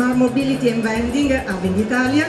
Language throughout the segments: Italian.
Smart Mobility and Vending a Venditalia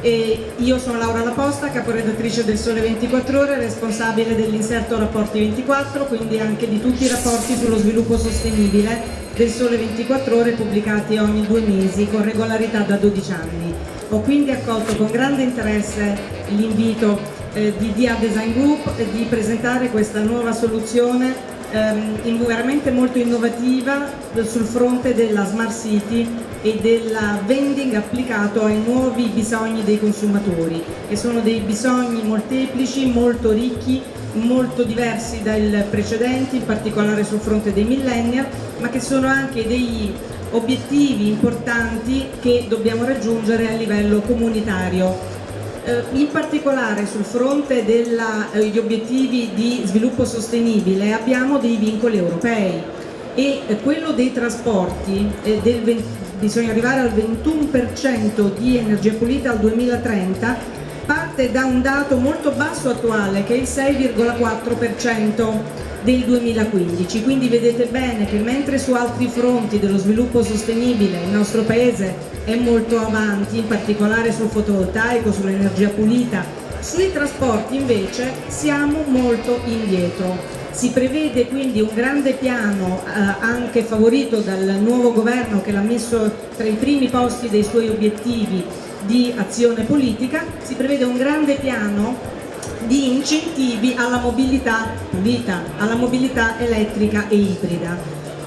e io sono Laura Laposta, caporedattrice del Sole 24 Ore, responsabile dell'inserto Rapporti 24, quindi anche di tutti i rapporti sullo sviluppo sostenibile del Sole 24 Ore pubblicati ogni due mesi con regolarità da 12 anni. Ho quindi accolto con grande interesse l'invito eh, di DIA Design Group di presentare questa nuova soluzione ehm, veramente molto innovativa sul fronte della Smart City e del vending applicato ai nuovi bisogni dei consumatori che sono dei bisogni molteplici, molto ricchi, molto diversi dai precedenti, in particolare sul fronte dei millennial, ma che sono anche degli obiettivi importanti che dobbiamo raggiungere a livello comunitario. Eh, in particolare sul fronte degli eh, obiettivi di sviluppo sostenibile abbiamo dei vincoli europei e eh, quello dei trasporti del, bisogna arrivare al 21% di energia pulita al 2030 parte da un dato molto basso attuale che è il 6,4% del 2015, quindi vedete bene che mentre su altri fronti dello sviluppo sostenibile il nostro Paese è molto avanti, in particolare sul fotovoltaico, sull'energia pulita, sui trasporti invece siamo molto indietro. Si prevede quindi un grande piano eh, anche favorito dal nuovo governo che l'ha messo tra i primi posti dei suoi obiettivi di azione politica, si prevede un grande piano di incentivi alla mobilità pulita, alla mobilità elettrica e ibrida.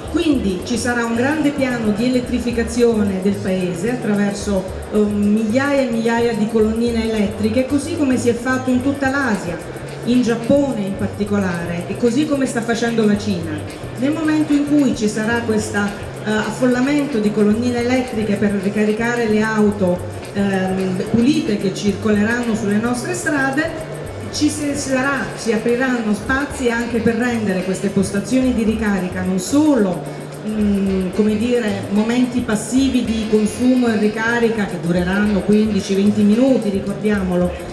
Quindi ci sarà un grande piano di elettrificazione del paese attraverso um, migliaia e migliaia di colonnine elettriche, così come si è fatto in tutta l'Asia, in Giappone in particolare, e così come sta facendo la Cina. Nel momento in cui ci sarà questo uh, affollamento di colonnine elettriche per ricaricare le auto um, pulite che circoleranno sulle nostre strade, ci sarà, si apriranno spazi anche per rendere queste postazioni di ricarica non solo mm, come dire, momenti passivi di consumo e ricarica che dureranno 15-20 minuti, ricordiamolo,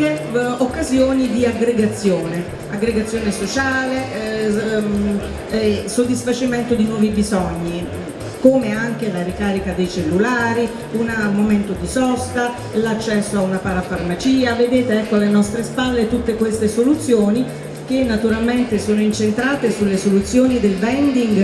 anche eh, occasioni di aggregazione, aggregazione sociale, eh, ehm, eh, soddisfacimento di nuovi bisogni come anche la ricarica dei cellulari, un momento di sosta, l'accesso a una parafarmacia, vedete ecco alle nostre spalle tutte queste soluzioni che naturalmente sono incentrate sulle soluzioni del vending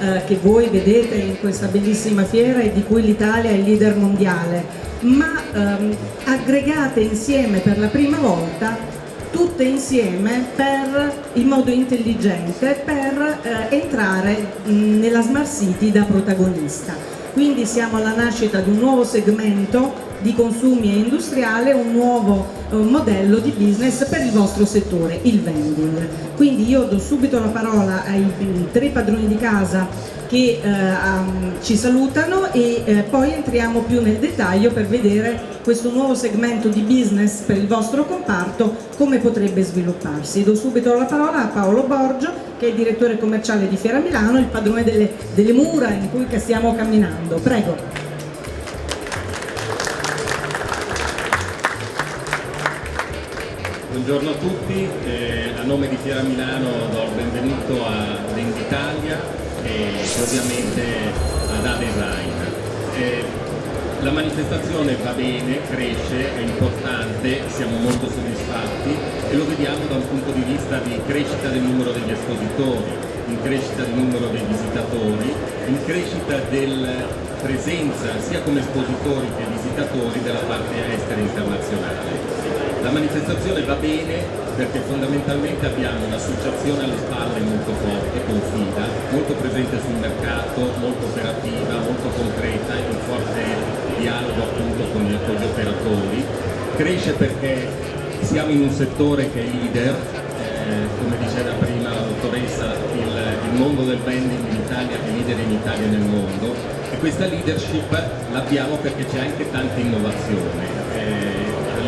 eh, che voi vedete in questa bellissima fiera e di cui l'Italia è il leader mondiale, ma ehm, aggregate insieme per la prima volta tutte insieme per, in modo intelligente per eh, entrare mh, nella Smart City da protagonista. Quindi siamo alla nascita di un nuovo segmento di consumi e industriale, un nuovo eh, modello di business per il vostro settore, il vending. Quindi io do subito la parola ai tre padroni di casa che eh, um, ci salutano e eh, poi entriamo più nel dettaglio per vedere questo nuovo segmento di business per il vostro comparto come potrebbe svilupparsi. Do subito la parola a Paolo Borgio che è il direttore commerciale di Fiera Milano, il padrone delle, delle mura in cui stiamo camminando. Prego. Buongiorno a tutti, eh, a nome di Fiera Milano do il benvenuto a Venditalia e ovviamente ad A-Design. Eh, la manifestazione va bene, cresce, è importante, siamo molto soddisfatti e lo vediamo da un punto di vista di crescita del numero degli espositori, in crescita del numero dei visitatori, in crescita della presenza sia come espositori che visitatori della parte estera internazionale. La manifestazione va bene perché fondamentalmente abbiamo un'associazione alle spalle molto forte, confida, molto presente sul mercato, molto operativa, molto concreta, in forte dialogo appunto con gli, con gli operatori. Cresce perché siamo in un settore che è leader, eh, come diceva prima la dottoressa, il, il mondo del branding in Italia è leader in Italia e nel mondo e questa leadership l'abbiamo perché c'è anche tanta innovazione.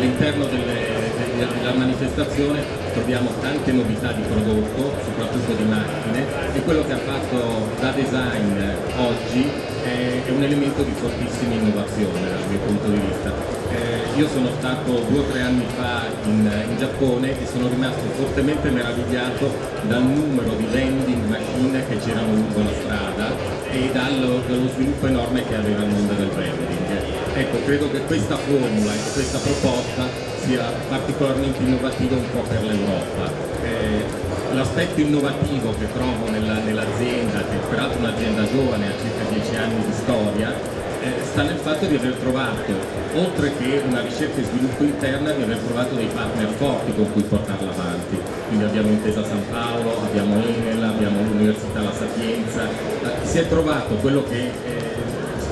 All'interno della manifestazione troviamo tante novità di prodotto, soprattutto di macchine e quello che ha fatto da design oggi è, un elemento di fortissima innovazione dal mio punto di vista. Eh, io sono stato due o tre anni fa in, in, Giappone e sono rimasto fortemente meravigliato dal numero di vending machine che c'erano lungo la strada e dallo, dallo sviluppo enorme che aveva il mondo del branding. Ecco, credo che questa formula e questa proposta sia particolarmente innovativa un po' per l'Europa. Eh, L'aspetto innovativo che trovo nell'azienda, nell che è peraltro un'azienda giovane, ha circa 10 anni di storia, eh, sta nel fatto di aver trovato, oltre che una ricerca e sviluppo interna, di aver trovato dei partner forti con cui portarla avanti. Quindi abbiamo Intesa San Paolo, abbiamo Enel, abbiamo l'Università La Sapienza, eh, si è trovato quello che eh,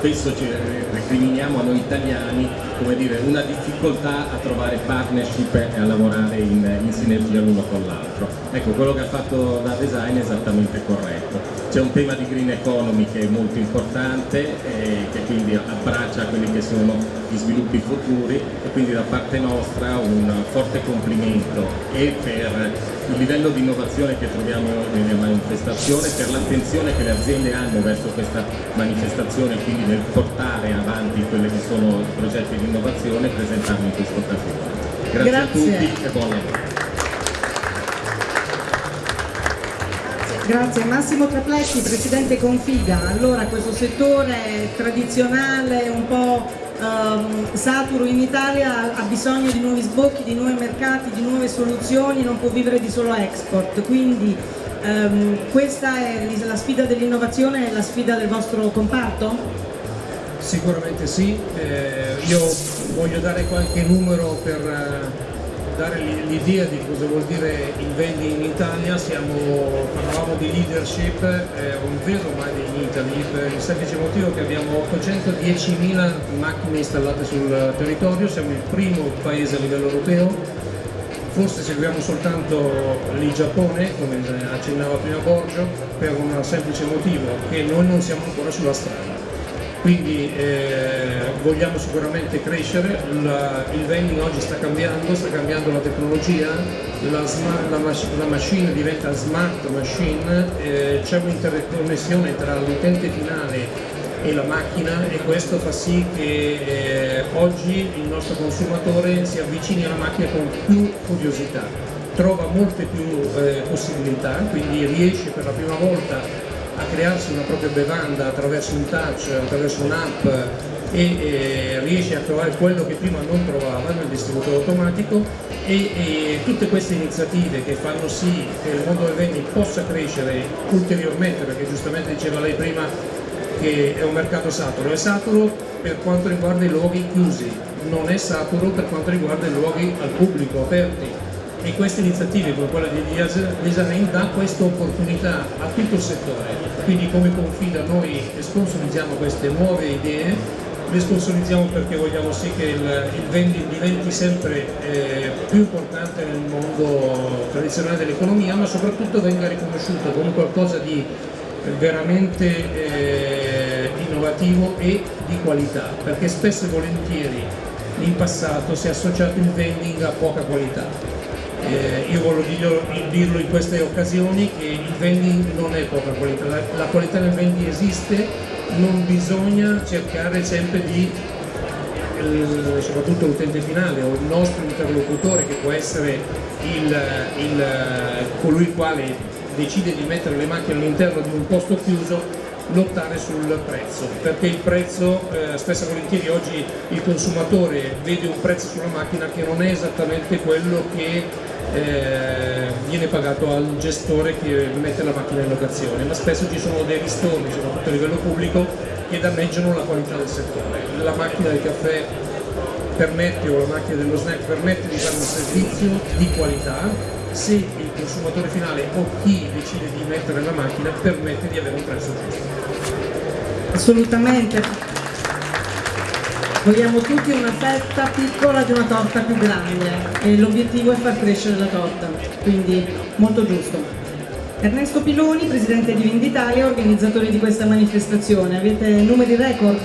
spesso ci recriminiamo a noi italiani, dire, una difficoltà a trovare partnership e a lavorare in, in sinergia l'uno con l'altro. Ecco, quello che ha fatto da design è esattamente corretto. C'è un tema di green economy che è molto importante e che quindi abbraccia quelli che sono gli sviluppi futuri e quindi da parte nostra un forte complimento e per il livello di innovazione che troviamo nella manifestazione, per l'attenzione che le aziende hanno verso questa manifestazione, quindi nel portare avanti quelli che sono i progetti di innovazione presentarli in questa occasione. Grazie, Grazie, a tutti e buon lavoro. Grazie. Massimo Trapletti, Presidente Configa. Allora, questo settore tradizionale, un po' um, saturo in Italia ha bisogno di nuovi sbocchi, di nuovi mercati, di nuove soluzioni, non può vivere di solo export, quindi um, questa è la sfida dell'innovazione e la sfida del vostro comparto? Sicuramente sì, eh, io voglio dare qualche numero per eh, dare l'idea di cosa vuol dire il vending in Italia, Siamo, parlavamo di leadership, è un vero made in Italy per il semplice motivo che abbiamo 810.000 macchine installate sul territorio, siamo il primo paese a livello europeo, forse seguiamo soltanto il Giappone, come accennava prima Borgio, per un semplice motivo, che noi non siamo ancora sulla strada quindi eh, vogliamo sicuramente crescere, la, il vending oggi sta cambiando, sta cambiando la tecnologia, la, smart, la, la machine diventa smart machine, eh, c'è un'interconnessione tra l'utente finale e la macchina e questo fa sì che eh, oggi il nostro consumatore si avvicini alla macchina con più curiosità, trova molte più eh, possibilità, quindi riesce per la prima volta a crearsi una propria bevanda attraverso un touch, attraverso un'app e, e, riesce a trovare quello che prima non trovava nel distributore automatico e, e, tutte queste iniziative che fanno sì che il mondo del vending possa crescere ulteriormente perché giustamente diceva lei prima che è un mercato saturo, è saturo per quanto riguarda i luoghi chiusi, non è saturo per quanto riguarda i luoghi al pubblico, aperti e queste iniziative come quella di Design dà questa opportunità a tutto il settore, quindi come Confida noi sponsorizziamo queste nuove idee, le sponsorizziamo perché vogliamo sì che il, il vending diventi sempre eh, più importante nel mondo tradizionale dell'economia, ma soprattutto venga riconosciuto come qualcosa di veramente eh, innovativo e di qualità, perché spesso e volentieri in passato si è associato il vending a poca qualità eh, io voglio dirlo, dirlo, in queste occasioni che il vending non è poca qualità, la, la qualità del vending esiste, non bisogna cercare sempre di il, soprattutto l'utente finale o il nostro interlocutore che può essere il, il, colui il quale decide di mettere le macchine all'interno di un posto chiuso lottare sul prezzo. Perché il prezzo eh, spesso e volentieri oggi il consumatore vede un prezzo sulla macchina che non è esattamente quello che eh, viene pagato al gestore che mette la macchina in locazione, ma spesso ci sono dei ristorni, soprattutto a livello pubblico, che danneggiano la qualità del settore. La macchina del caffè permette o la macchina dello snack permette di fare un servizio di qualità se il consumatore finale o chi decide di mettere la macchina permette di avere un prezzo giusto. Assolutamente vogliamo tutti una fetta piccola di una torta più grande e l'obiettivo è far crescere la torta, quindi molto giusto. Ernesto Piloni, Presidente di Venditalia, organizzatore di questa manifestazione. Avete numeri record?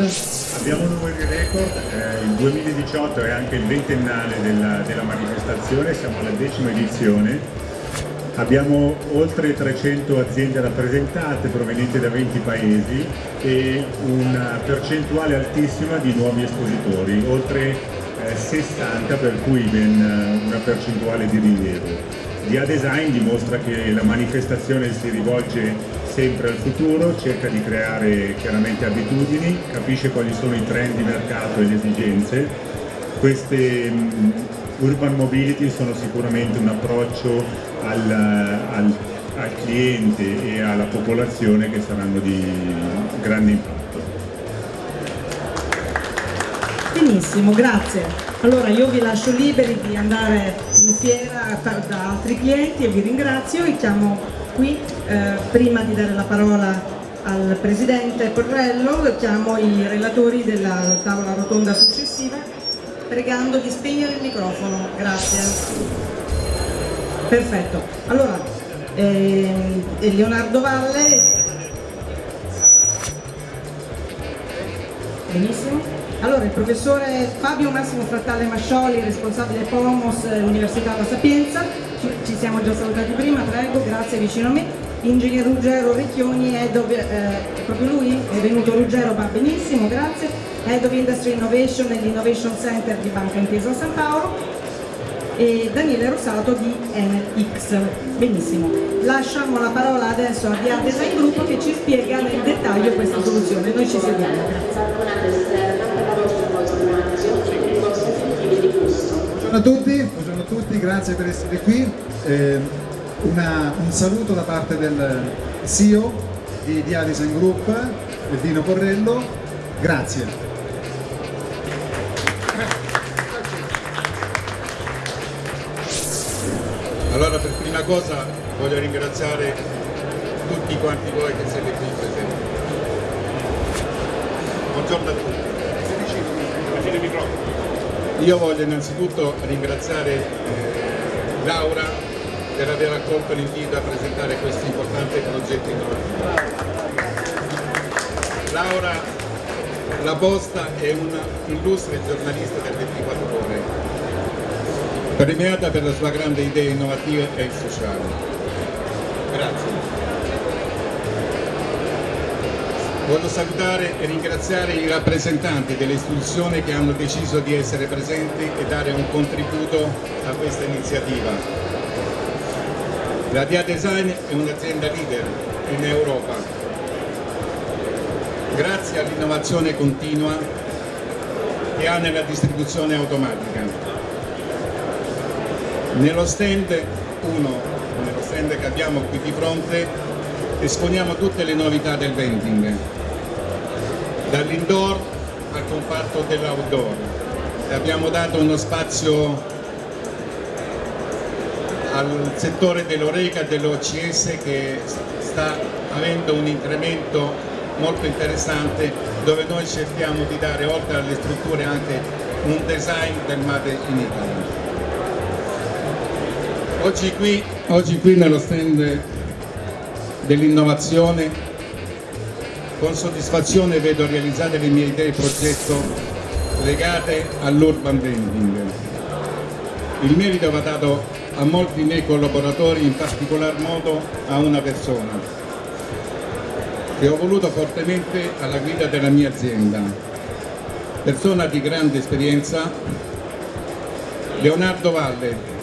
Abbiamo numeri record, eh, il 2018 è anche il ventennale della, della manifestazione, siamo alla decima edizione Abbiamo oltre 300 aziende rappresentate provenienti da 20 paesi e una percentuale altissima di nuovi espositori, oltre 60 eh, per cui ben eh, una percentuale di rilievo. Dia Design dimostra che la manifestazione si rivolge sempre al futuro, cerca di creare chiaramente abitudini, capisce quali sono i trend di mercato e le esigenze. Queste um, urban mobility sono sicuramente un approccio al, al, al cliente e alla popolazione che saranno di grande impatto. Benissimo, grazie. Allora io vi lascio liberi di andare in fiera da altri clienti e vi ringrazio e chiamo qui, eh, prima di dare la parola al Presidente Porrello, chiamo i relatori della tavola rotonda successiva pregando di spegnere il microfono, grazie. Perfetto, allora eh, Leonardo Valle, benissimo. Allora, il professore Fabio Massimo Frattale Mascioli, responsabile POMOS Università La Sapienza, ci, ci, siamo già salutati prima, prego, grazie, vicino a me. Ingegner Ruggero Ricchioni, Head of, eh, proprio lui? È venuto Ruggero, va benissimo, grazie. Head of Industry Innovation e l'Innovation Center di Banca Intesa San Paolo e Daniele Rosato di NX. Benissimo. Lasciamo la parola adesso a Via Design Group che ci spiega nel dettaglio questa soluzione. Noi ci. Grazie. Buongiorno a tutti, buongiorno a tutti, grazie per essere qui. Eh, una, un saluto da parte del CEO di Dia Design Group, Dino Porrello, grazie. Allora per prima cosa voglio ringraziare tutti quanti voi che siete qui presenti. Buongiorno a tutti. Io voglio innanzitutto ringraziare eh, Laura per aver accolto l'invito a presentare questo importante progetto innovativo. Laura La Posta è un'illustre giornalista del 24 ore, premiata per la sua grande idea innovativa e sociale. Grazie. Voglio salutare e ringraziare i rappresentanti delle istituzioni che hanno deciso di essere presenti e dare un contributo a questa iniziativa. La Dia Design è un'azienda leader in Europa. Grazie all'innovazione continua che ha nella distribuzione automatica. Nello stand 1, nello stand che abbiamo qui di fronte, esponiamo tutte le novità del vending, dall'indoor al comparto dell'outdoor. Abbiamo dato uno spazio al settore dell'Oreca e dell'OCS che sta avendo un incremento molto interessante dove noi cerchiamo di dare oltre alle strutture anche un design del Made in Italy. Oggi qui, oggi qui nello stand dell'innovazione, con soddisfazione vedo realizzate le mie idee progetto legate all'urban vending. Il merito va dato a molti miei collaboratori, in particolar modo a una persona che ho voluto fortemente alla guida della mia azienda. Persona di grande esperienza, Leonardo Valle,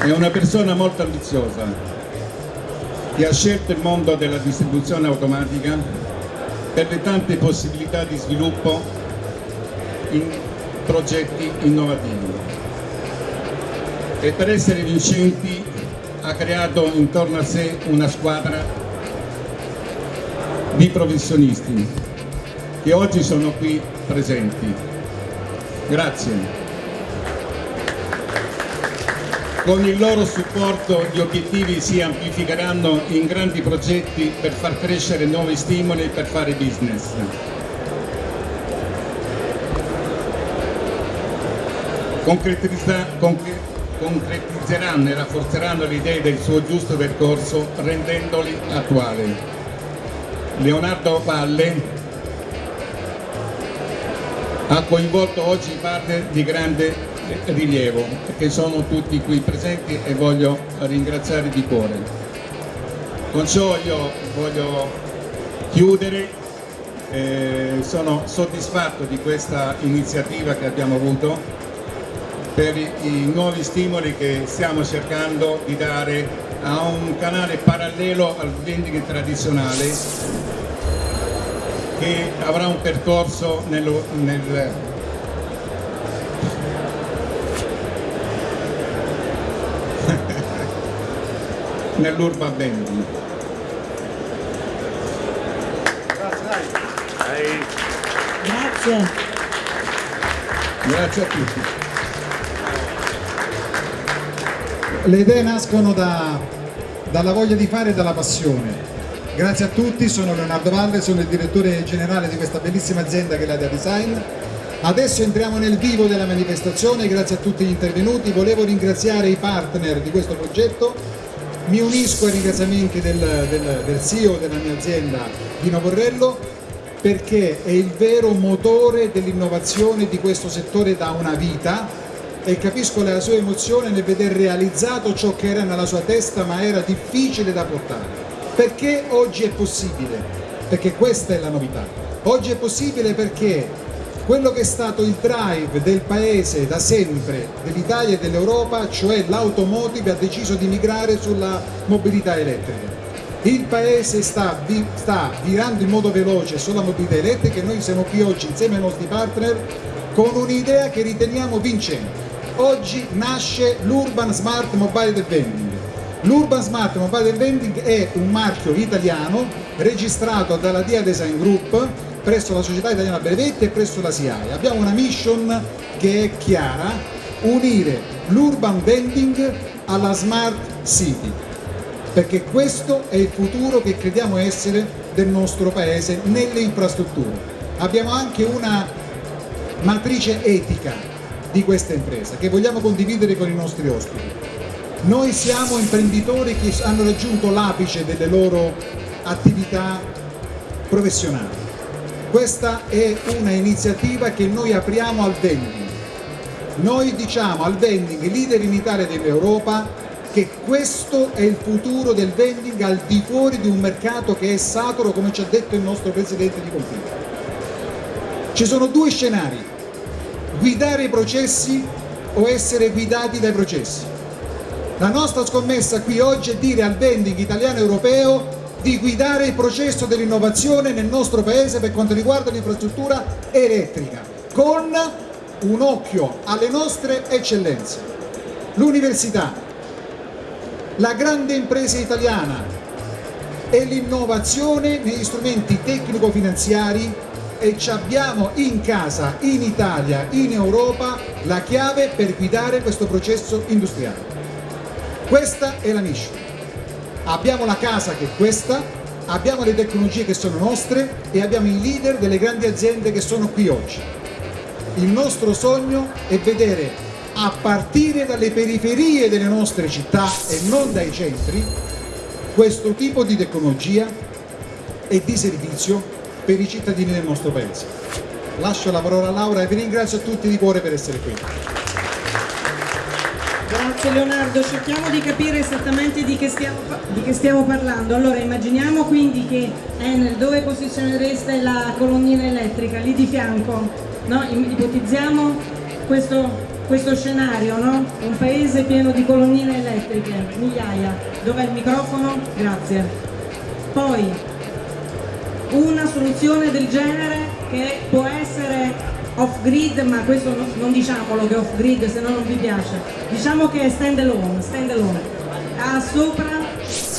È una persona molto ambiziosa che ha scelto il mondo della distribuzione automatica per le tante possibilità di sviluppo in progetti innovativi e per essere vincenti ha creato intorno a sé una squadra di professionisti che oggi sono qui presenti. Grazie. Con il loro supporto gli obiettivi si amplificheranno in grandi progetti per far crescere nuovi stimoli e per fare business. Concretizzeranno e rafforzeranno le idee del suo giusto percorso rendendoli attuali. Leonardo Palle ha coinvolto oggi partner di grande rilievo che sono tutti qui presenti e voglio ringraziare di cuore. Con ciò io voglio chiudere, eh, sono soddisfatto di questa iniziativa che abbiamo avuto per i nuovi stimoli che stiamo cercando di dare a un canale parallelo al vending tradizionale che avrà un percorso nel, nel nell'urban vending. Grazie. Grazie a tutti. Le idee nascono da- dalla voglia di fare e dalla passione. Grazie a tutti, sono Leonardo Valle, sono il direttore generale di questa bellissima azienda che è la Dia Design. Adesso entriamo nel vivo della manifestazione, grazie a tutti gli intervenuti. Volevo ringraziare i partner di questo progetto. Mi unisco ai ringraziamenti del, del, del CEO della mia azienda, Dino Borrello, perché è il vero motore dell'innovazione di questo settore da una vita e capisco la sua emozione nel veder realizzato ciò che era nella sua testa ma era difficile da portare. Perché oggi è possibile? Perché questa è la novità. Oggi è possibile perché quello che è stato il drive del paese da sempre, dell'Italia e dell'Europa, cioè l'automotive, ha deciso di migrare sulla mobilità elettrica. Il paese sta, vi- sta virando in modo veloce sulla mobilità elettrica e noi siamo qui oggi insieme ai nostri partner con un'idea che riteniamo vincente. Oggi nasce l'Urban Smart Mobile Vending. L'Urban Smart Mobile Vending è un marchio italiano registrato dalla Dia Design Group presso la Società Italiana Brevetti e presso la SIAE. Abbiamo una mission che è chiara, unire l'urban vending alla smart city perché questo è il futuro che crediamo essere del nostro paese nelle infrastrutture. Abbiamo anche una matrice etica di questa impresa che vogliamo condividere con i nostri ospiti. Noi siamo imprenditori che hanno raggiunto l'apice delle loro attività professionali. Questa è una iniziativa che noi apriamo al vending. Noi diciamo al vending, leader in Italia ed in Europa, che questo è il futuro del vending al di fuori di un mercato che è sacro, come ci ha detto il nostro Presidente di Confindustria. Ci sono due scenari, guidare i processi o essere guidati dai processi. La nostra scommessa qui oggi è dire al vending italiano e europeo di guidare il processo dell'innovazione nel nostro paese per quanto riguarda l'infrastruttura elettrica, con un occhio alle nostre eccellenze. L'università, la grande impresa italiana e l'innovazione negli strumenti tecnico-finanziari e ci abbiamo in casa, in Italia, in Europa, la chiave per guidare questo processo industriale. Questa è la mission. Abbiamo la casa che è questa, abbiamo le tecnologie che sono nostre e abbiamo i leader delle grandi aziende che sono qui oggi. Il nostro sogno è vedere a partire dalle periferie delle nostre città e non dai centri questo tipo di tecnologia e di servizio per i cittadini del nostro paese. Lascio la parola a Laura e vi ringrazio a tutti di cuore per essere qui. Grazie Leonardo, cerchiamo di capire esattamente di che, stiamo, di che stiamo parlando. Allora immaginiamo quindi che Enel, dove posizionereste la colonnina elettrica? Lì di fianco, no? Ipotizziamo questo, questo scenario, no? Un paese pieno di colonnine elettriche, migliaia. Dov'è il microfono? Grazie. Poi, una soluzione del genere che può essere off grid, ma questo no- non diciamolo che è off grid, se no non vi piace. Diciamo che è stand alone, stand alone. Ha sopra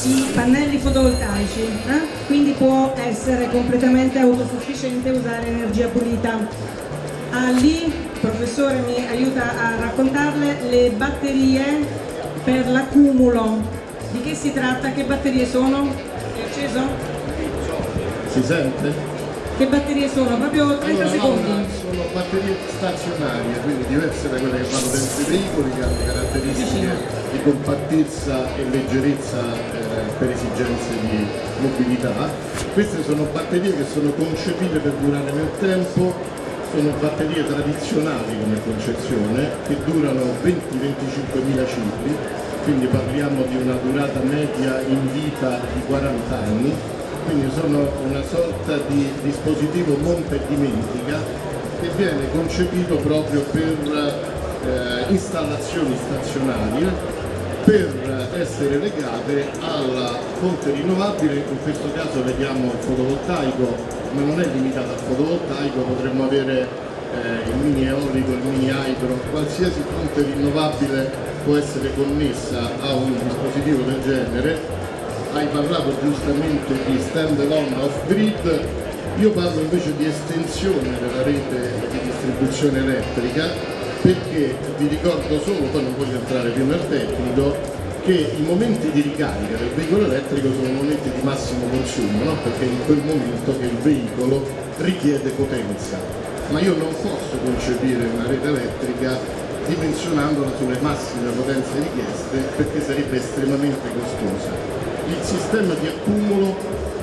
i pannelli fotovoltaici, eh? quindi può essere completamente autosufficiente e usare energia pulita. Ha lì, il professore mi aiuta a raccontarle, le batterie per l'accumulo. Di che si tratta? Che batterie sono? È acceso? Si sente? Che batterie sono? Proprio 30 Allora, secondi. Sono batterie stazionarie, quindi diverse da quelle che vanno dentro i veicoli, che hanno caratteristiche di compattezza e leggerezza eh, per esigenze di mobilità. Queste sono batterie che sono concepite per durare nel tempo, sono batterie tradizionali come concezione, che durano 20-25 mila cicli, quindi parliamo di una durata media in vita di 40 anni quindi sono una sorta di dispositivo monta e dimentica che viene concepito proprio per eh, installazioni stazionarie per essere legate alla fonte rinnovabile, in questo caso vediamo il fotovoltaico, ma non è limitata al fotovoltaico, potremmo avere eh, il mini eolico, il mini hydro, qualsiasi fonte rinnovabile può essere connessa a un dispositivo del genere. Hai parlato giustamente di stand alone off grid, io parlo invece di estensione della rete di distribuzione elettrica perché vi ricordo solo, poi non voglio entrare più nel tecnico, che i momenti di ricarica del veicolo elettrico sono momenti di massimo consumo, no? perché è in quel momento che il veicolo richiede potenza. Ma io non posso concepire una rete elettrica dimensionandola sulle massime potenze richieste perché sarebbe estremamente costosa. Il sistema di accumulo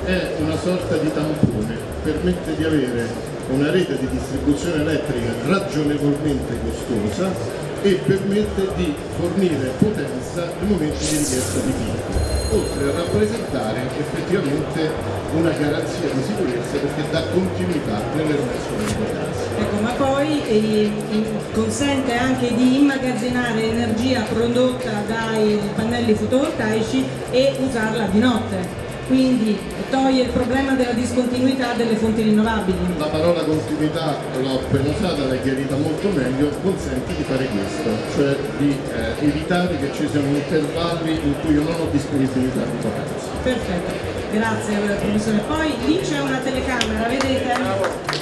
è una sorta di tampone, permette di avere una rete di distribuzione elettrica ragionevolmente costosa e permette di fornire potenza nei momenti di richiesta di picco, oltre a rappresentare effettivamente una garanzia di sicurezza perché dà continuità nell'erogazione di potenza. Ecco, ma poi eh, consente anche di immagazzinare energia prodotta dai pannelli fotovoltaici e usarla di notte quindi toglie il problema della discontinuità delle fonti rinnovabili. La parola continuità l'ho appena usata, l'hai chiarita molto meglio, consente di fare questo, cioè di eh, evitare che ci siano intervalli in cui io non ho disponibilità di potenza. Perfetto, grazie professore. Poi lì c'è una telecamera, vedete?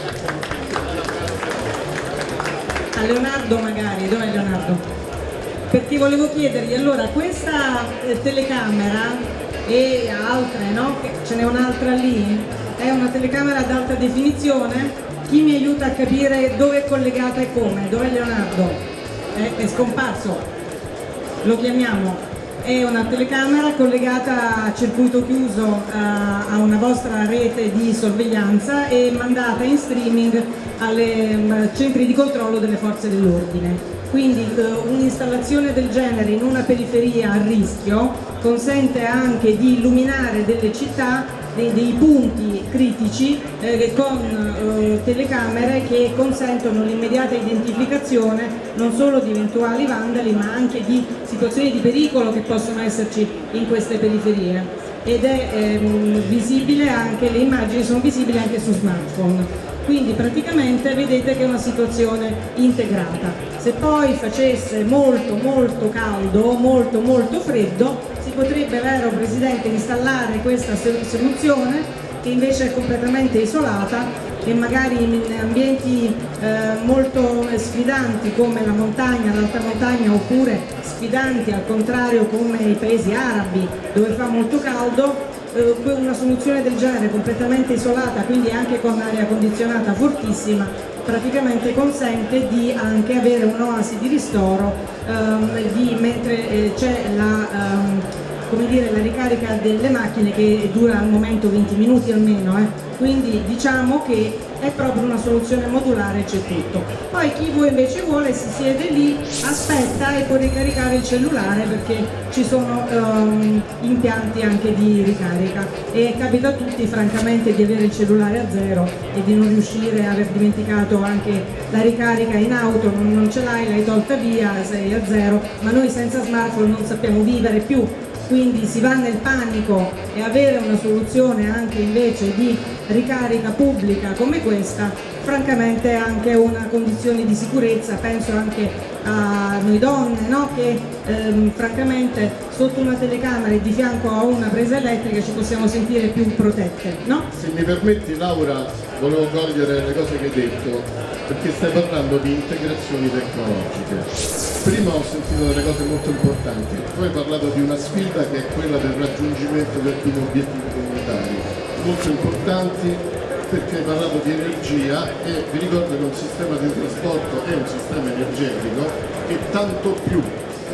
A Leonardo magari, dov'è Leonardo? Perché volevo chiedergli, allora questa eh, telecamera e altre, no? ce n'è un'altra lì, è una telecamera ad alta definizione, chi mi aiuta a capire dove è collegata e come? Dov'è Leonardo? È, è scomparso, lo chiamiamo. È una telecamera collegata a circuito chiuso a, a una vostra rete di sorveglianza e mandata in streaming ai mm, centri di controllo delle forze dell'ordine. Quindi eh, un'installazione del genere in una periferia a rischio consente anche di illuminare delle città, dei, dei punti critici eh, con eh, telecamere che consentono l'immediata identificazione non solo di eventuali vandali ma anche di situazioni di pericolo che possono esserci in queste periferie ed è ehm, visibile anche, le immagini sono visibili anche su smartphone quindi praticamente vedete che è una situazione integrata. Se poi facesse molto molto caldo molto molto freddo potrebbe, vero Presidente, installare questa soluzione che invece è completamente isolata e magari in ambienti eh, molto sfidanti come la montagna, l'alta montagna oppure sfidanti al contrario come i paesi arabi dove fa molto caldo eh, una soluzione del genere completamente isolata, quindi anche con aria condizionata fortissima, praticamente consente di anche avere un'oasi di ristoro ehm, di, mentre eh, c'è la, ehm, dire, la, ricarica delle macchine che dura al momento 20 minuti almeno, eh. quindi diciamo che è proprio una soluzione modulare c'è tutto. Poi chi voi invece vuole si siede lì aspetta e può ricaricare il cellulare perché ci sono um, impianti anche di ricarica. E capita a tutti francamente di avere il cellulare a zero e di non riuscire a aver dimenticato anche la ricarica in auto non ce l'hai, l'hai tolta via, sei a zero ma noi senza smartphone non sappiamo vivere più quindi si va nel panico e avere una soluzione anche invece di ricarica pubblica come questa francamente è anche una condizione di sicurezza, penso anche a noi donne no? che ehm, francamente sotto una telecamera e di fianco a una presa elettrica ci possiamo sentire più protette. No? Se mi permetti Laura, volevo cogliere le cose che hai detto perché stai parlando di integrazioni tecnologiche. Prima ho sentito delle cose molto importanti, poi hai parlato di una sfida che è quella del raggiungimento del primo obiettivo comunitario, molto importanti perché hai parlato di energia e vi ricordo che un sistema di trasporto è un sistema energetico che tanto più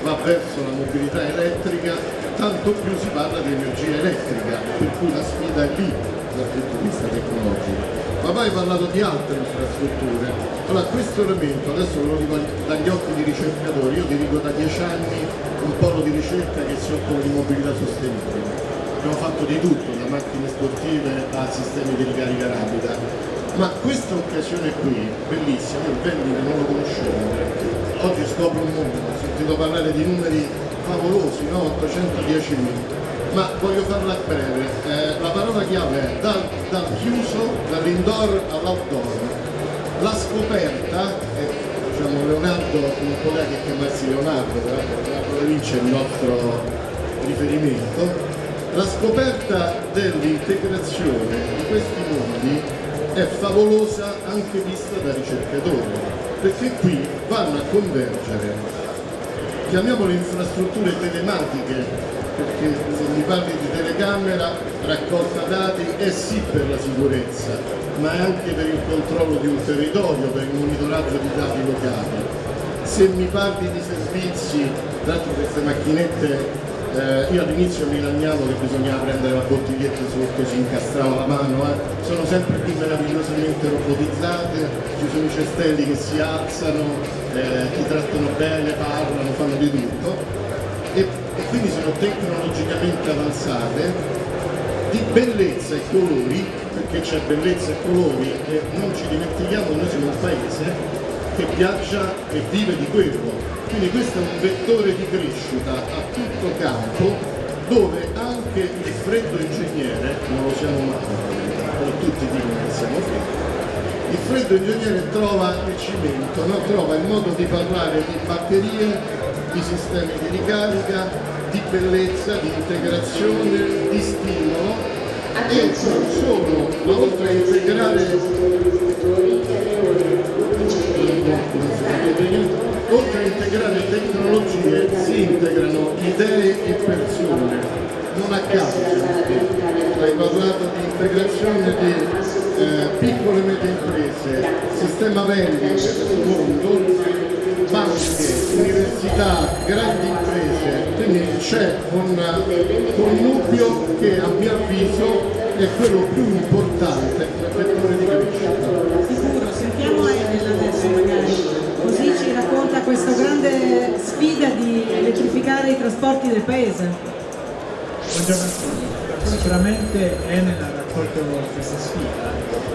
va verso la mobilità elettrica, tanto più si parla di energia elettrica, per cui la sfida è lì dal punto di vista tecnologico poi hai parlato di altre infrastrutture. Allora questo elemento, adesso ve lo dico dagli occhi di ricercatori, io dirigo da dieci anni un polo di ricerca che si occupa di mobilità sostenibile. Abbiamo fatto di tutto, da macchine sportive a sistemi di ricarica rapida. ma questa occasione qui, bellissima, io Vendita non lo conoscevo, oggi scopro un mondo, ho sentito parlare di numeri favolosi, no? 810.000, ma voglio farla breve, eh, la parola chiave è dal, dal chiuso, dall'indoor all'outdoor, la scoperta, eh, diciamo Leonardo non poteva che chiamarsi Leonardo, Leonardo Da Vinci è il nostro riferimento, la scoperta dell'integrazione di questi mondi è favolosa anche vista da ricercatori, perché qui vanno a convergere, chiamiamole infrastrutture telematiche, perché se mi parli di telecamera, raccolta dati è sì per la sicurezza, ma è anche per il controllo di un territorio, per il monitoraggio di dati locali. Se mi parli di servizi, dato queste macchinette eh, io all'inizio mi lagnavo che bisognava prendere la bottiglietta sotto, si incastrava la mano, eh. sono sempre più meravigliosamente robotizzate, ci sono i cestelli che si alzano, eh, ti trattano bene, parlano, fanno di tutto e, quindi sono tecnologicamente avanzate di bellezza e colori, perché c'è bellezza e colori e non ci dimentichiamo, noi siamo un paese che viaggia e vive di quello, quindi questo è un vettore di crescita a tutto campo dove anche il freddo ingegnere, non lo siamo mai, però tutti dicono che siamo freddi, il freddo ingegnere trova il cimento, no? trova il modo di parlare di batterie, di sistemi di ricarica, di bellezza, di integrazione, di stimolo. E non solo, ma oltre a integrare oltre a integrare tecnologie si integrano idee e persone, non a caso hai parlato di integrazione di eh, piccole e medie imprese, sistema vendite del mondo, banche, università, grandi imprese, quindi c'è un connubio che a mio avviso è quello più importante per vettore di crescita. Sicuro, sentiamo Enel adesso magari così ci racconta questa grande sfida di elettrificare i trasporti del paese. Buongiorno a tutti, sicuramente Enel ha raccolto questa sfida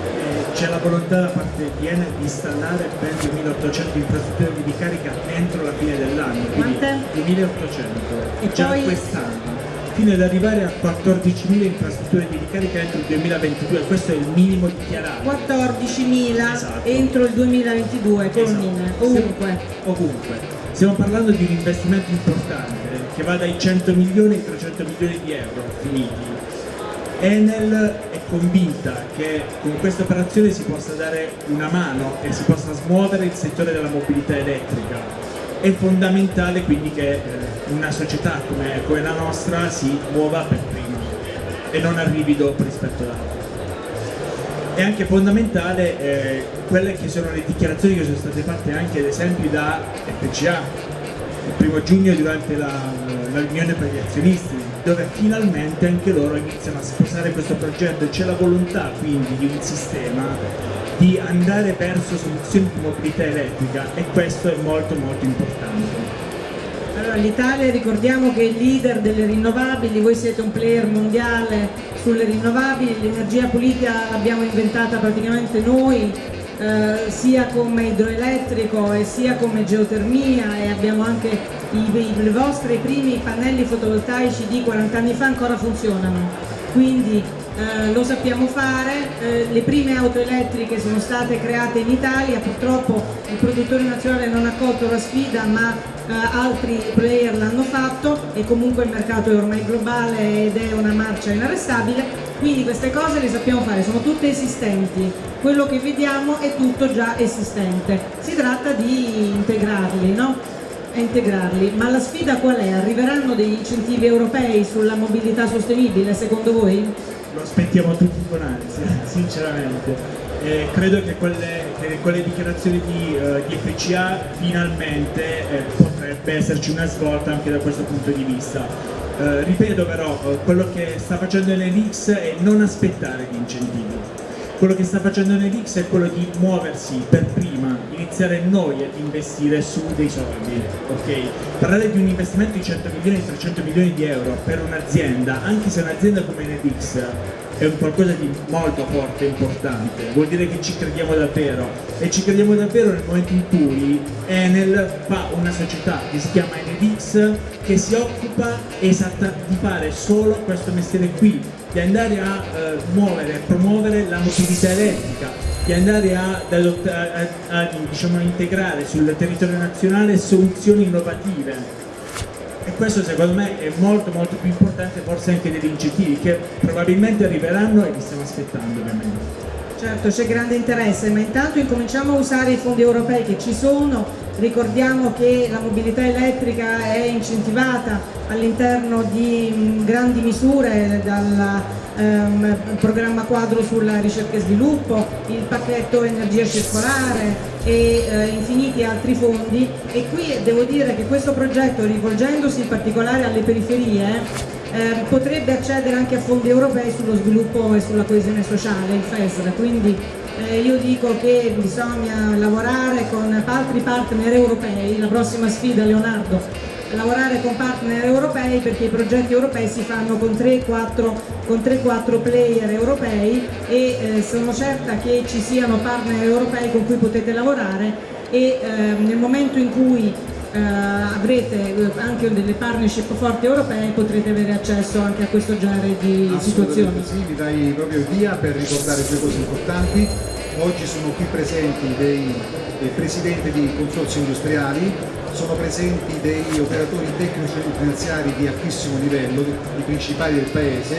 c'è la volontà da parte di Enel di installare ben 2800 infrastrutture di ricarica entro la fine dell'anno, quindi 2800 e già poi... quest'anno fino ad arrivare a 14.000 infrastrutture di ricarica entro il 2022, questo è il minimo dichiarato. 14.000 esatto. entro il 2022, colmine, esatto. ovunque. ovunque. Stiamo parlando di un investimento importante che va dai 100 milioni ai 300 milioni di euro finiti. Enel è convinta che con questa operazione si possa dare una mano e si possa smuovere il settore della mobilità elettrica. È fondamentale quindi che eh, una società come, come, la nostra si muova per prima e non arrivi dopo rispetto ad altri. È anche fondamentale eh, quelle che sono le dichiarazioni che sono state fatte anche ad esempio da FCA il primo giugno durante la, la riunione per gli azionisti dove finalmente anche loro iniziano a sposare questo progetto e c'è la volontà quindi di un sistema di andare verso soluzioni di mobilità elettrica e questo è molto molto importante. Allora, l'Italia ricordiamo che è il leader delle rinnovabili, voi siete un player mondiale sulle rinnovabili, l'energia pulita l'abbiamo inventata praticamente noi, eh, sia come idroelettrico e sia come geotermia e abbiamo anche i, i, vostri primi pannelli fotovoltaici di 40 anni fa ancora funzionano. Quindi eh, lo sappiamo fare, eh, le prime auto elettriche sono state create in Italia, purtroppo il produttore nazionale non ha colto la sfida ma eh, altri player l'hanno fatto e comunque il mercato è ormai globale ed è una marcia inarrestabile, quindi queste cose le sappiamo fare, sono tutte esistenti, quello che vediamo è tutto già esistente, si tratta di integrarli, no? Integrarli, ma la sfida qual è? Arriveranno degli incentivi europei sulla mobilità sostenibile secondo voi? lo aspettiamo tutti con ansia, sinceramente. Eh, credo che quelle, che quelle, dichiarazioni di, uh, di FCA finalmente eh, potrebbe esserci una svolta anche da questo punto di vista. Uh, ripeto però, uh, quello che sta facendo l'Enix è non aspettare gli incentivi quello che sta facendo Nelix è quello di muoversi per prima, iniziare noi ad investire su dei soldi, ok? Parlare di un investimento di 100 milioni, 300 milioni di euro per un'azienda, anche se un'azienda come Nelix è un qualcosa di molto forte e importante, vuol dire che ci crediamo davvero e ci crediamo davvero nel momento in cui Enel fa una società che si chiama Enedix che si occupa esatta di fare solo questo mestiere qui, di andare a eh, muovere e promuovere la mobilità elettrica, di andare a, a, a diciamo, integrare sul territorio nazionale soluzioni innovative e questo secondo me è molto molto più importante forse anche degli incentivi che probabilmente arriveranno e li stiamo aspettando ovviamente. Certo, c'è grande interesse, ma intanto incominciamo a usare i fondi europei che ci sono, ricordiamo che la mobilità elettrica è incentivata all'interno di mm, grandi misure dal ehm, programma quadro sulla ricerca e sviluppo, il pacchetto energia circolare e eh, infiniti altri fondi. E qui devo dire che questo progetto rivolgendosi in particolare alle periferie eh, potrebbe accedere anche a fondi europei sullo sviluppo e sulla coesione sociale, il FESR, quindi eh, io dico che bisogna lavorare con altri partner europei, la prossima sfida Leonardo, lavorare con partner europei perché i progetti europei si fanno con 3-4 player europei e eh, sono certa che ci siano partner europei con cui potete lavorare e eh, nel momento in cui eh, avrete eh, anche delle partnership forti europee potrete avere accesso anche a questo genere di situazioni. Sì, vi dai proprio via per ricordare due cose importanti. Oggi sono qui presenti dei, dei presidenti di consorzi industriali, sono presenti dei operatori tecnici e finanziari di altissimo livello, i principali del paese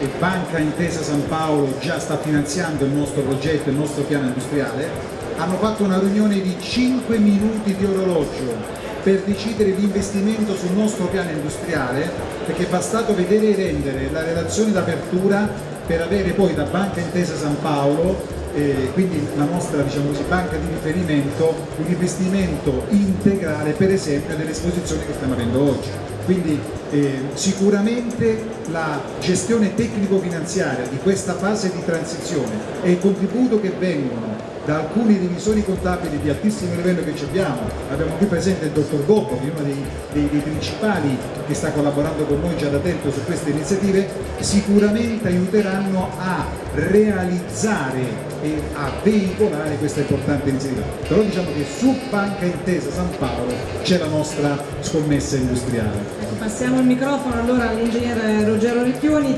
e Banca Intesa San Paolo già sta finanziando il nostro progetto, il nostro piano industriale, hanno fatto una riunione di 5 minuti di orologio per decidere l'investimento sul nostro piano industriale perché è bastato vedere e rendere la relazione d'apertura per avere poi da Banca Intesa San Paolo eh, quindi la nostra diciamo così, banca di riferimento un investimento integrale per esempio dell'esposizione che stiamo avendo oggi. Quindi eh, sicuramente la gestione tecnico-finanziaria di questa fase di transizione e il contributo che vengono da alcuni divisori contabili di altissimo livello che abbiamo, abbiamo qui presente il dottor Gobbo che è uno dei, dei, dei, principali che sta collaborando con noi già da tempo su queste iniziative, sicuramente aiuteranno a realizzare e a veicolare questa importante iniziativa. Però diciamo che su Banca Intesa San Paolo c'è la nostra scommessa industriale. Ecco, passiamo il microfono allora all'ingegnere Ruggero Ricchioni,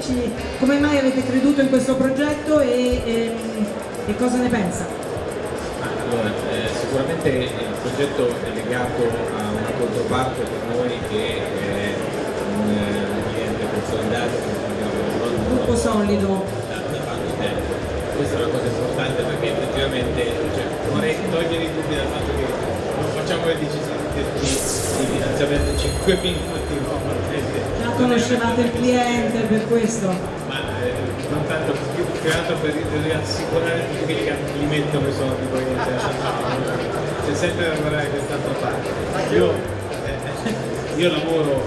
come mai avete creduto in questo progetto e, e, e cosa ne pensa? Allora, eh, sicuramente il progetto è legato a una controparte per noi che è un eh, cliente consolidato, un gruppo solido. Da, da tanto tempo. Questa è una cosa importante perché effettivamente cioè, vorrei togliere i dubbi dal fatto che non facciamo le decisioni di finanziamento 5 minuti, no? Già conoscevate il cliente per questo? Ma eh, non più altro per rassicurare tutti quelli che li mettono i soldi poi non c'è sempre da lavorare quest'altra parte io, eh, io lavoro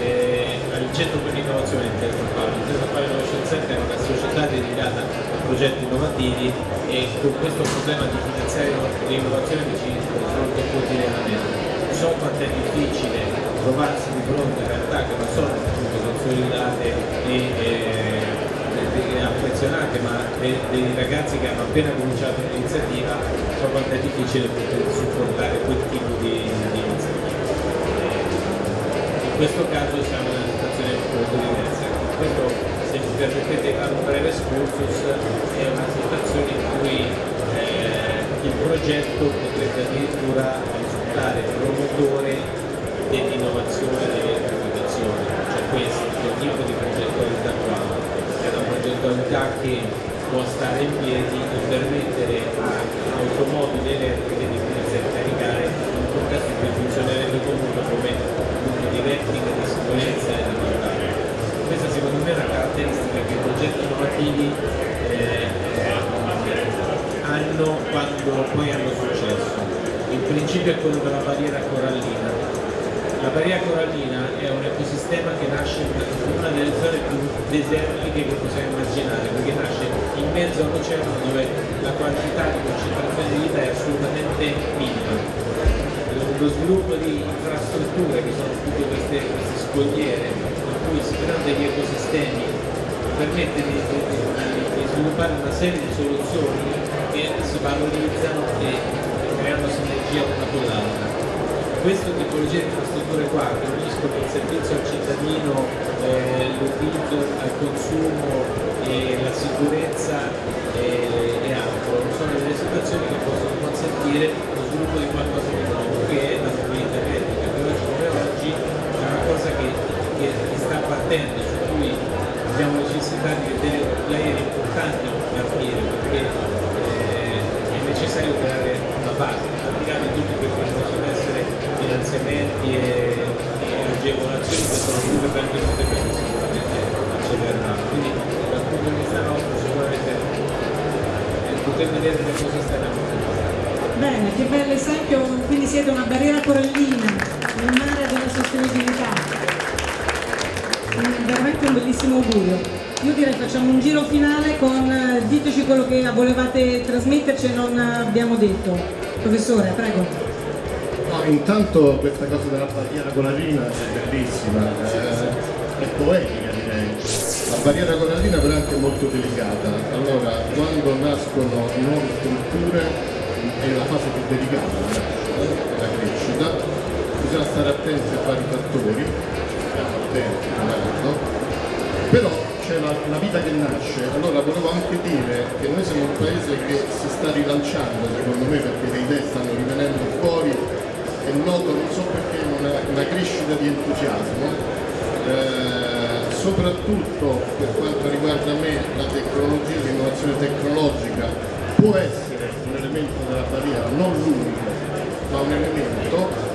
eh, al centro per l'innovazione in Intesa Fare Intesa Fare Innovation Center è una società dedicata a progetti innovativi e con questo problema di finanziare l'innovazione ci confronto quotidianamente. So quanto è difficile trovarsi di fronte a realtà che non sono consolidate e eh, affezionate ma dei, dei, ragazzi che hanno appena cominciato l'iniziativa so quanto è difficile poter supportare quel tipo di, di iniziativa. In questo caso siamo in una situazione molto diversa. Questo, se mi permettete fare un breve excursus, è una situazione in cui eh, il progetto potrebbe addirittura risultare promotore dell'innovazione dell'elettrificazione, cioè questo tipo di progettualità qua progettualità che può stare in piedi e permettere a automobili elettriche di potersi caricare in contesto in cui funzionerebbe comunque come punto di replica, di sicurezza e di qualità. Questa secondo me è una caratteristica che i progetti innovativi eh, hanno quando poi hanno successo. Il principio è quello della barriera corallina la barriera corallina è un ecosistema che nasce in una delle zone più desertiche che possiamo immaginare, perché nasce in mezzo all'oceano dove la quantità di concentrazione di vita è assolutamente minima. Lo sviluppo di infrastrutture che sono tutte queste, queste scogliere in cui si creano degli ecosistemi permette di, di, di, sviluppare una serie di soluzioni che si valorizzano e creano sinergia una con l'altra. Questa tipologia di infrastrutture qua che uniscono il servizio al cittadino, eh, l'utilizzo al consumo e la sicurezza e, e altro, sono delle situazioni che possono consentire lo sviluppo di qualcosa di nuovo che è la mobilità elettrica, che oggi come oggi è una cosa che, che, che sta partendo, su cui abbiamo necessità di vedere player importanti partire perché eh, è necessario creare una base, al di là che possono essere finanziamenti e, e agevolazioni che sono più benvenute perché sicuramente accelereranno. Quindi dal punto di vista nostro sicuramente poter vedere le cose stanno Bene, che bel esempio, quindi siete una barriera corallina nel mare della sostenibilità. Veramente un bellissimo augurio. Io direi facciamo un giro finale con diteci quello che volevate trasmetterci e non abbiamo detto. Professore, prego. Intanto questa cosa della barriera corallina è bellissima, eh, è poetica direi. La barriera corallina però è anche molto delicata. Allora, quando nascono nuove strutture è la fase più delicata della crescita, bisogna stare attenti a vari fattori, stiamo attenti, no? però c'è la, la, vita che nasce, allora volevo anche dire che noi siamo un paese che si sta rilanciando secondo me perché le idee stanno rivenendo fuori e noto non so perché una, una crescita di entusiasmo, eh, soprattutto per quanto riguarda me la tecnologia, l'innovazione tecnologica può essere elemento della barriera, non l'unico, ma un elemento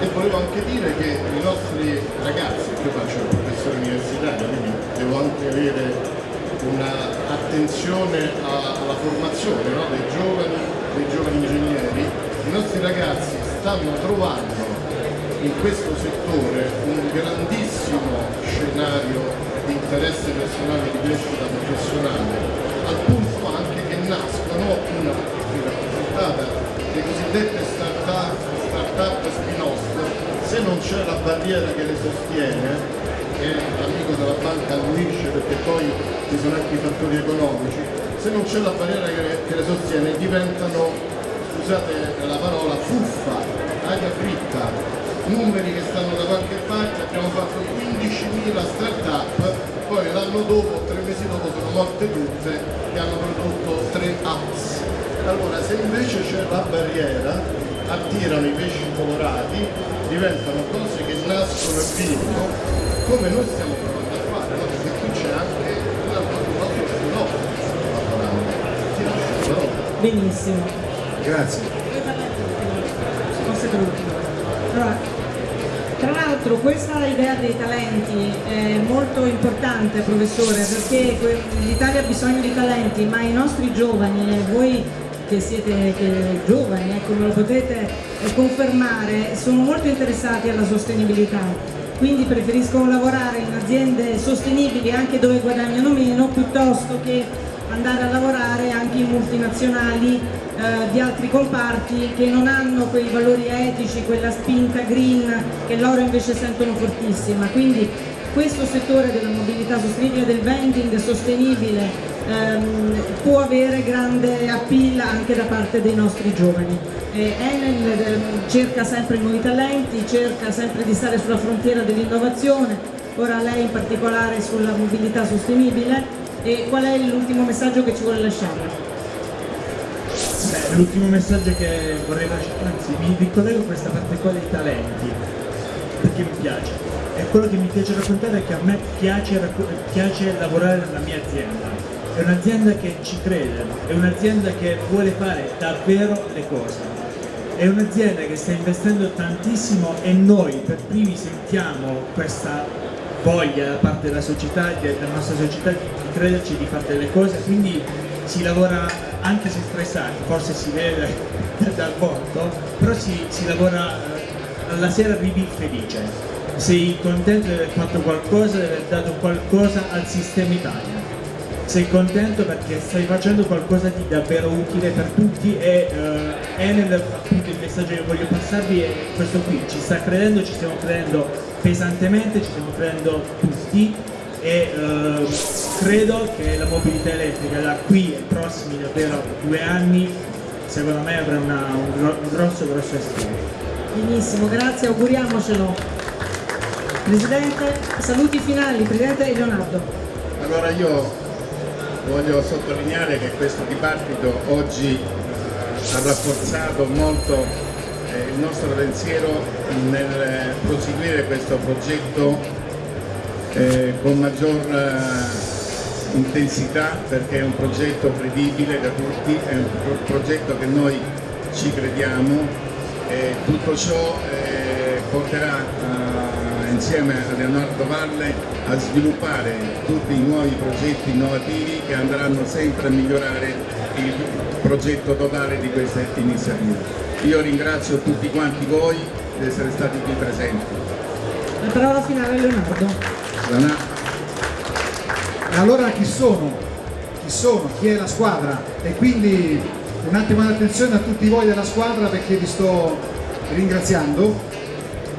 e volevo anche dire che i nostri ragazzi, io faccio il professore universitario, quindi devo anche avere un'attenzione alla formazione no? dei, giovani, dei giovani ingegneri, i nostri ragazzi stanno trovando in questo settore un grandissimo scenario di interesse personale di crescita professionale, al punto anche che nascono una rappresentata le cosiddette start-up, start spin-off, se non c'è la barriera che le sostiene, e l'amico della banca annuisce perché poi ci sono anche i fattori economici, se non c'è la barriera che che le sostiene diventano, scusate la parola, fuffa, aria fritta, numeri che stanno da qualche parte, abbiamo fatto 15.000 start-up, poi l'anno dopo, tre mesi dopo sono morte tutte e hanno prodotto tre apps allora se invece c'è la barriera, attirano i pesci colorati, diventano cose che nascono e vivono, come noi stiamo provando a fare, no? perché qui c'è anche un altro filosofo che sta lavorando. Ti lascio la parola. Benissimo. Grazie. Tra l'altro questa idea dei talenti è molto importante professore perché l'Italia ha bisogno di talenti ma i nostri giovani e voi che siete che giovani, ecco, me lo potete eh, confermare, sono molto interessati alla sostenibilità, quindi preferiscono lavorare in aziende sostenibili anche dove guadagnano meno piuttosto che andare a lavorare anche in multinazionali eh, di altri comparti che non hanno quei valori etici, quella spinta green che loro invece sentono fortissima. Quindi questo settore della mobilità sostenibile, del vending sostenibile ehm, può avere grande appeal anche da parte dei nostri giovani. Enel ehm, cerca sempre nuovi talenti, cerca sempre di stare sulla frontiera dell'innovazione, ora lei in particolare sulla mobilità sostenibile e qual è l'ultimo messaggio che ci vuole lasciare? L'ultimo messaggio che vorrei lasciare, anzi mi ricollego a questa parte qua dei talenti, perché mi piace. E quello che mi piace raccontare è che a me piace, piace lavorare nella mia azienda è un'azienda che ci crede, è un'azienda che vuole fare davvero le cose, è un'azienda che sta investendo tantissimo e noi per primi sentiamo questa voglia da parte della società, della nostra società di crederci di fare delle cose, quindi si lavora anche se stressati, forse si vede dal volto, però si, si lavora, alla eh, sera arrivi felice, sei contento di aver fatto qualcosa, di aver dato qualcosa al sistema Italia. Sei contento perché stai facendo qualcosa di davvero utile per tutti e uh, Enel, appunto il messaggio che voglio passarvi è questo qui, ci sta credendo, ci stiamo credendo pesantemente, ci stiamo credendo tutti e eh, credo che la mobilità elettrica da qui ai prossimi davvero due anni secondo me avrà una, un, un grosso grosso respiro. Benissimo, grazie, auguriamocelo. Presidente, saluti finali, Presidente Leonardo. Allora io voglio sottolineare che questo dibattito oggi eh, ha rafforzato molto eh, il nostro pensiero nel proseguire questo progetto eh, con maggior eh, intensità perché è un progetto credibile da tutti, è un pro progetto che noi ci crediamo e tutto ciò eh, porterà eh, insieme a Leonardo Valle a sviluppare tutti i nuovi progetti innovativi che andranno sempre a migliorare il progetto totale di queste iniziative. Io ringrazio tutti quanti voi di essere stati qui presenti. La parola finale a Leonardo. E allora chi sono? Chi sono? Chi è la squadra? E quindi un attimo di attenzione a tutti voi della squadra perché vi sto ringraziando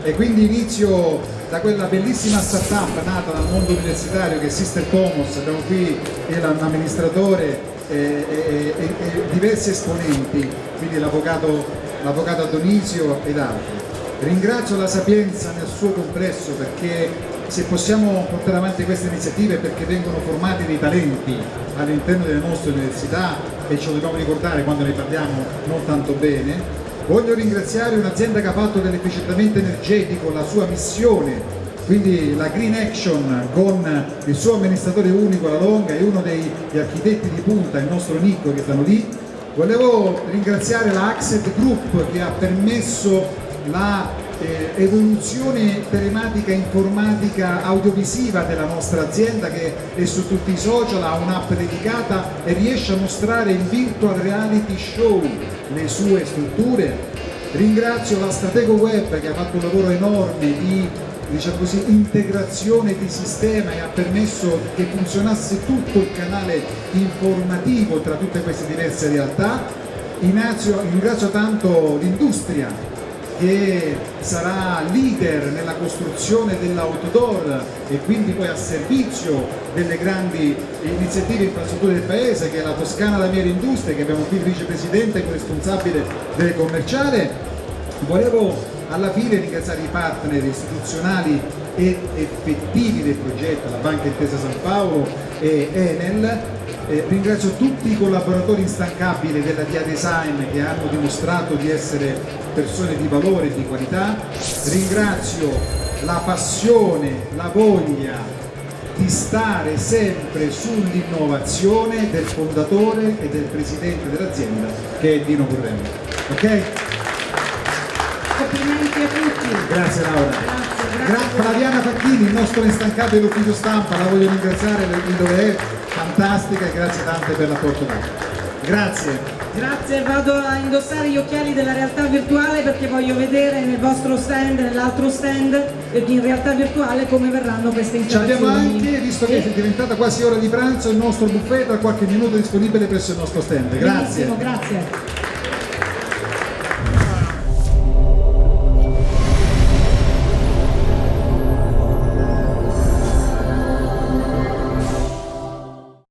e quindi inizio da quella bellissima startup nata dal mondo universitario che è Sister Pomos, abbiamo qui l'amministratore e, e, e, e, diversi esponenti, quindi l'avvocato Adonisio ed altri. Ringrazio la Sapienza nel suo complesso perché se possiamo portare avanti queste iniziative perché vengono formati dei talenti all'interno delle nostre università e ce lo dobbiamo ricordare quando ne parliamo non tanto bene. Voglio ringraziare un'azienda che ha fatto dell'efficientamento energetico la sua missione, quindi la Green Action con il suo amministratore unico La Longa e uno degli architetti di punta, il nostro Nicco che stanno lì. Volevo ringraziare la Accent Group che ha permesso la eh, evoluzione telematica informatica audiovisiva della nostra azienda che è su tutti i social, ha un'app dedicata e riesce a mostrare in virtual reality show le sue strutture. Ringrazio la Stratego Web che ha fatto un lavoro enorme di diciamo così, integrazione di sistema e ha permesso che funzionasse tutto il canale informativo tra tutte queste diverse realtà. Ringrazio, ringrazio tanto l'industria che sarà leader nella costruzione dell'outdoor e quindi poi a servizio delle grandi iniziative infrastrutture del paese che è la Toscana Lamiere Industrie che abbiamo qui il vicepresidente e responsabile del commerciale. Volevo alla fine ringraziare i partner istituzionali ed effettivi del progetto, la Banca Intesa San Paolo e Enel eh, ringrazio tutti i collaboratori instancabili della Dia Design che hanno dimostrato di essere persone di valore e di qualità, ringrazio la passione, la voglia di stare sempre sull'innovazione del fondatore e del presidente dell'azienda che è Dino Currelli. Ok? Complimenti a tutti. Grazie Laura. Grazie, grazie. Flaviana Facchini, il nostro instancabile ufficio stampa, la voglio ringraziare per il dove è, fantastica e grazie tante per l'apporto dato. Grazie. Grazie, vado a indossare gli occhiali della realtà virtuale perché voglio vedere nel vostro stand, nell'altro stand, in realtà virtuale come verranno queste installazioni. Ci abbiamo anche, visto che è diventata quasi ora di pranzo, il nostro buffet tra qualche minuto disponibile presso il nostro stand. Grazie. Benissimo, grazie.